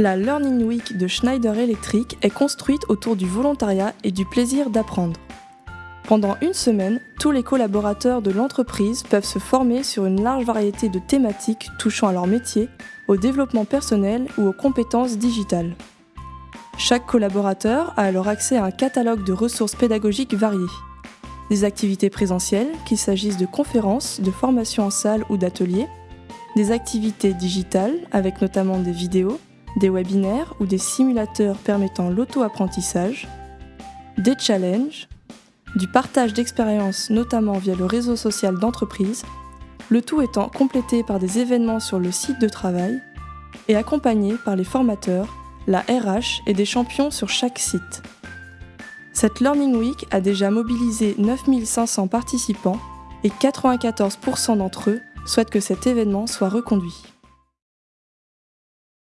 La Learning Week de Schneider Electric est construite autour du volontariat et du plaisir d'apprendre. Pendant une semaine, tous les collaborateurs de l'entreprise peuvent se former sur une large variété de thématiques touchant à leur métier, au développement personnel ou aux compétences digitales. Chaque collaborateur a alors accès à un catalogue de ressources pédagogiques variées. Des activités présentielles, qu'il s'agisse de conférences, de formations en salle ou d'ateliers, des activités digitales, avec notamment des vidéos, des webinaires ou des simulateurs permettant l'auto-apprentissage, des challenges, du partage d'expériences notamment via le réseau social d'entreprise, le tout étant complété par des événements sur le site de travail et accompagné par les formateurs, la RH et des champions sur chaque site. Cette Learning Week a déjà mobilisé 9500 participants et 94% d'entre eux souhaitent que cet événement soit reconduit.